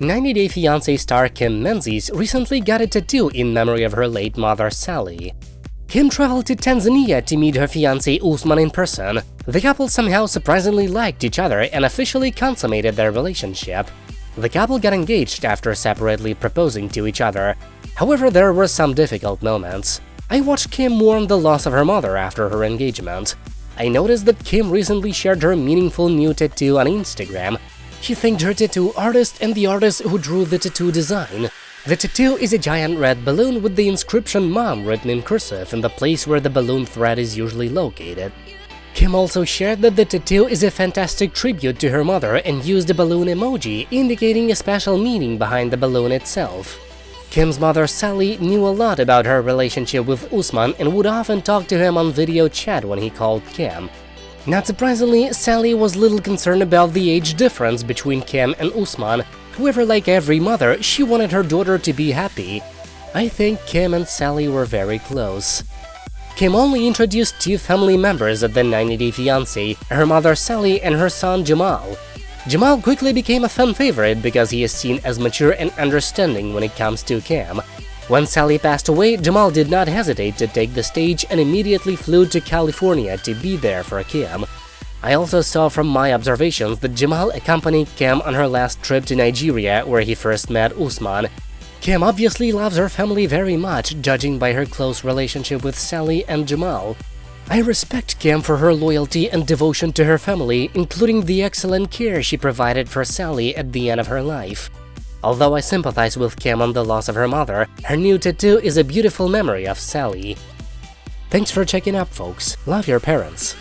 90 Day Fiancé star Kim Menzies recently got a tattoo in memory of her late mother Sally. Kim traveled to Tanzania to meet her fiancé Usman in person. The couple somehow surprisingly liked each other and officially consummated their relationship. The couple got engaged after separately proposing to each other. However, there were some difficult moments. I watched Kim mourn the loss of her mother after her engagement. I noticed that Kim recently shared her meaningful new tattoo on Instagram, she thanked her tattoo artist and the artist who drew the tattoo design. The tattoo is a giant red balloon with the inscription Mom written in cursive in the place where the balloon thread is usually located. Kim also shared that the tattoo is a fantastic tribute to her mother and used a balloon emoji, indicating a special meaning behind the balloon itself. Kim's mother Sally knew a lot about her relationship with Usman and would often talk to him on video chat when he called Kim. Not surprisingly, Sally was little concerned about the age difference between Kim and Usman, however like every mother, she wanted her daughter to be happy. I think Kim and Sally were very close. Kim only introduced two family members at the 90-day fiancé, her mother Sally and her son Jamal. Jamal quickly became a fan favorite because he is seen as mature and understanding when it comes to Kim, when Sally passed away, Jamal did not hesitate to take the stage and immediately flew to California to be there for Kim. I also saw from my observations that Jamal accompanied Kim on her last trip to Nigeria where he first met Usman. Kim obviously loves her family very much, judging by her close relationship with Sally and Jamal. I respect Kim for her loyalty and devotion to her family, including the excellent care she provided for Sally at the end of her life. Although I sympathize with Kim on the loss of her mother, her new tattoo is a beautiful memory of Sally. Thanks for checking up, folks. Love your parents.